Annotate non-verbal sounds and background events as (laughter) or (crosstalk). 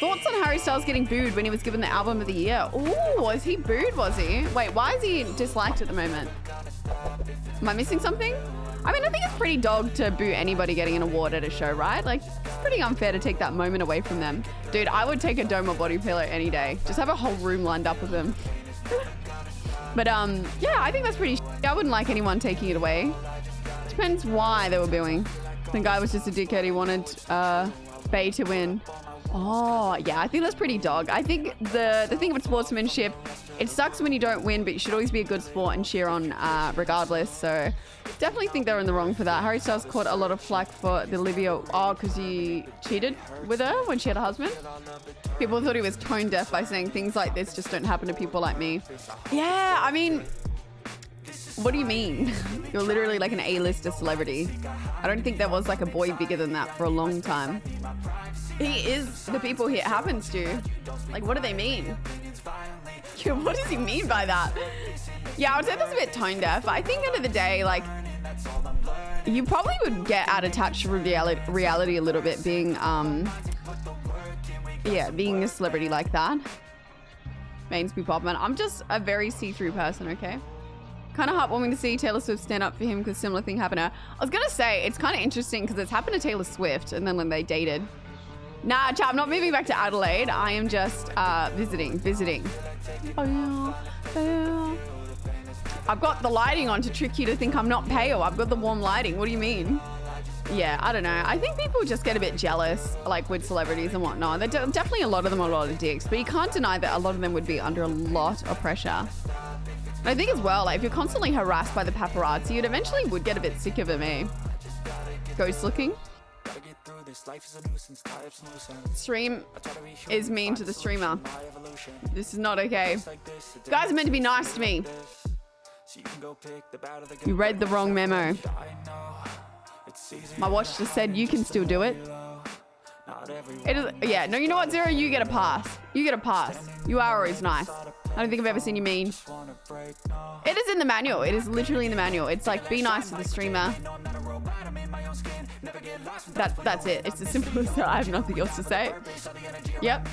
Thoughts on Harry Styles getting booed when he was given the album of the year? Ooh, was he booed, was he? Wait, why is he disliked at the moment? Am I missing something? I mean, I think it's pretty dog to boo anybody getting an award at a show, right? Like, it's pretty unfair to take that moment away from them. Dude, I would take a Doma body pillow any day. Just have a whole room lined up with them. (laughs) but um, yeah, I think that's pretty I wouldn't like anyone taking it away. Depends why they were booing. The guy was just a dickhead. He wanted uh, Bey to win. Oh, yeah, I think that's pretty dog. I think the, the thing about sportsmanship, it sucks when you don't win, but you should always be a good sport and cheer on uh, regardless. So definitely think they're in the wrong for that. Harry Styles caught a lot of flack for the Olivia, oh, because he cheated with her when she had a husband. People thought he was tone deaf by saying things like this just don't happen to people like me. Yeah, I mean, what do you mean? (laughs) You're literally like an A-lister celebrity. I don't think there was like a boy bigger than that for a long time. He is the people he happens to. Like, what do they mean? (laughs) what does he mean by that? Yeah, I would say that's a bit tone deaf. I think end of the day, like, you probably would get out attached to reality, reality a little bit being, um, yeah, being a celebrity like that. Mains be poppin'. I'm just a very see-through person, okay? Kind of heartwarming to see Taylor Swift stand up for him because similar thing happened to her. I was gonna say it's kind of interesting because it's happened to Taylor Swift and then when they dated. Nah, chat, I'm not moving back to Adelaide. I am just uh, visiting, visiting. Oh, yeah, yeah. I've got the lighting on to trick you to think I'm not pale. I've got the warm lighting. What do you mean? Yeah, I don't know. I think people just get a bit jealous, like with celebrities and whatnot. There definitely a lot of them are a lot of dicks, but you can't deny that a lot of them would be under a lot of pressure. I think as well, like if you're constantly harassed by the paparazzi, you'd eventually would get a bit sick of it, me. Eh? Ghost looking. Stream is mean to the streamer. This is not okay. You guys are meant to be nice to me. You read the wrong memo. My watch just said you can still do it. It is, yeah, no, you know what, Zero? You get a pass. You get a pass. You are always nice. I don't think I've ever seen you mean. It is in the manual. It is literally in the manual. It's like, be nice to the streamer. That, that's it. It's as simple (laughs) as that. I have nothing else to say. Yep.